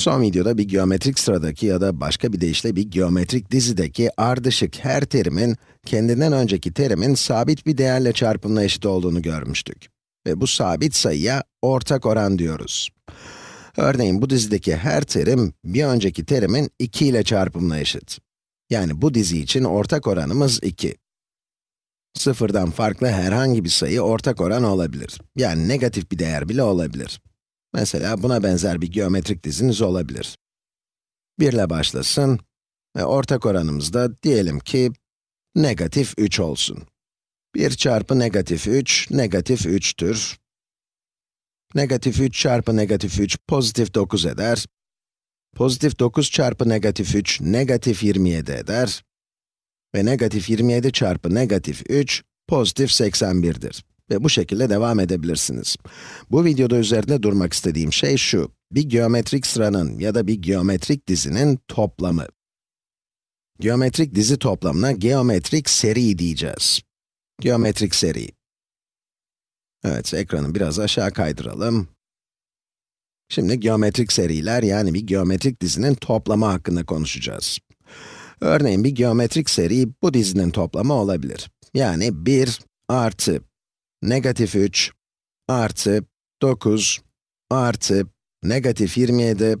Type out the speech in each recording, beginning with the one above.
Son videoda bir geometrik sıradaki ya da başka bir deyişle bir geometrik dizideki ardışık her terimin, kendinden önceki terimin sabit bir değerle çarpımına eşit olduğunu görmüştük. Ve bu sabit sayıya ortak oran diyoruz. Örneğin bu dizideki her terim, bir önceki terimin 2 ile çarpımına eşit. Yani bu dizi için ortak oranımız 2. Sıfırdan farklı herhangi bir sayı ortak oran olabilir. Yani negatif bir değer bile olabilir. Mesela buna benzer bir geometrik diziniz olabilir. 1 ile başlasın ve ortak oranımız da diyelim ki negatif 3 olsun. 1 çarpı negatif 3, negatif 3'tür. Negatif 3 çarpı negatif 3, pozitif 9 eder. Pozitif 9 çarpı negatif 3, negatif 27 eder. Ve negatif 27 çarpı negatif 3, pozitif 81'dir. Ve bu şekilde devam edebilirsiniz. Bu videoda üzerinde durmak istediğim şey şu. Bir geometrik sıranın ya da bir geometrik dizinin toplamı. Geometrik dizi toplamına geometrik seri diyeceğiz. Geometrik seri. Evet, ekranı biraz aşağı kaydıralım. Şimdi geometrik seriler yani bir geometrik dizinin toplamı hakkında konuşacağız. Örneğin bir geometrik seri bu dizinin toplamı olabilir. Yani 1 artı negatif 3 artı 9 artı negatif 27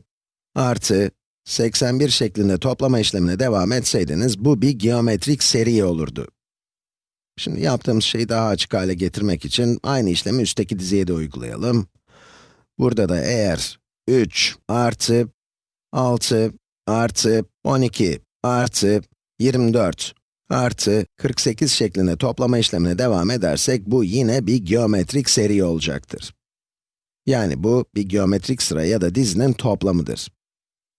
artı 81 şeklinde toplama işlemine devam etseydiniz, bu bir geometrik seri olurdu. Şimdi yaptığımız şeyi daha açık hale getirmek için aynı işlemi üstteki diziye de uygulayalım. Burada da eğer 3 artı 6 artı 12 artı 24 artı 48 şeklinde toplama işlemine devam edersek, bu yine bir geometrik seri olacaktır. Yani bu, bir geometrik sıra ya da dizinin toplamıdır.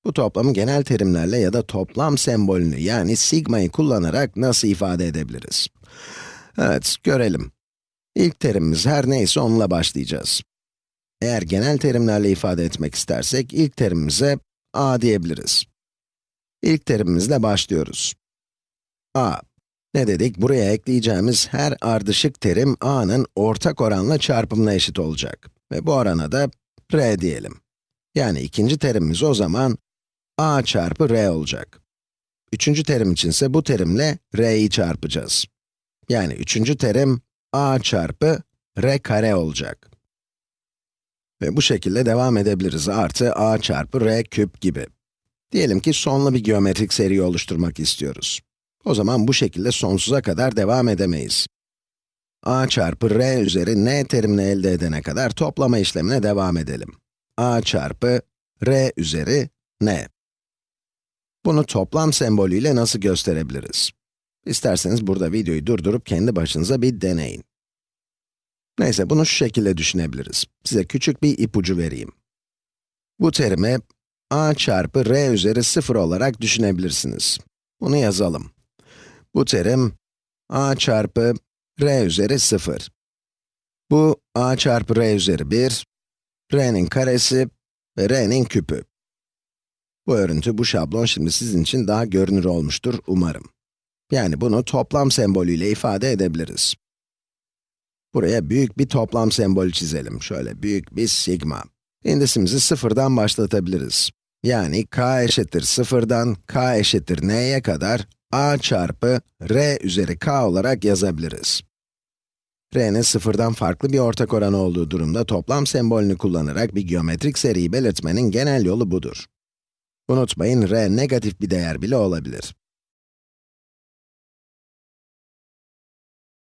Bu toplamı genel terimlerle ya da toplam sembolünü yani sigma'yı kullanarak nasıl ifade edebiliriz? Evet, görelim. İlk terimimiz her neyse onunla başlayacağız. Eğer genel terimlerle ifade etmek istersek, ilk terimimize a diyebiliriz. İlk terimimizle başlıyoruz a. Ne dedik? Buraya ekleyeceğimiz her ardışık terim a'nın ortak oranla çarpımına eşit olacak. Ve bu orana da r diyelim. Yani ikinci terimimiz o zaman a çarpı r olacak. Üçüncü terim içinse bu terimle r'yi çarpacağız. Yani üçüncü terim a çarpı r kare olacak. Ve bu şekilde devam edebiliriz. Artı a çarpı r küp gibi. Diyelim ki sonlu bir geometrik seri oluşturmak istiyoruz. O zaman bu şekilde sonsuza kadar devam edemeyiz. a çarpı r üzeri n terimini elde edene kadar toplama işlemine devam edelim. a çarpı r üzeri n. Bunu toplam sembolüyle nasıl gösterebiliriz? İsterseniz burada videoyu durdurup kendi başınıza bir deneyin. Neyse, bunu şu şekilde düşünebiliriz. Size küçük bir ipucu vereyim. Bu terimi a çarpı r üzeri 0 olarak düşünebilirsiniz. Bunu yazalım. Bu terim a çarpı r üzeri 0. Bu a çarpı r üzeri 1, r'nin karesi ve r'nin küpü. Bu örüntü, bu şablon şimdi sizin için daha görünür olmuştur umarım. Yani bunu toplam sembolüyle ifade edebiliriz. Buraya büyük bir toplam sembolü çizelim. Şöyle büyük bir sigma. İndisimizi sıfırdan başlatabiliriz. Yani k eşittir sıfırdan k eşittir n'ye kadar a çarpı r üzeri k olarak yazabiliriz. r'nin sıfırdan farklı bir ortak oranı olduğu durumda toplam sembolünü kullanarak bir geometrik seriyi belirtmenin genel yolu budur. Unutmayın, r negatif bir değer bile olabilir.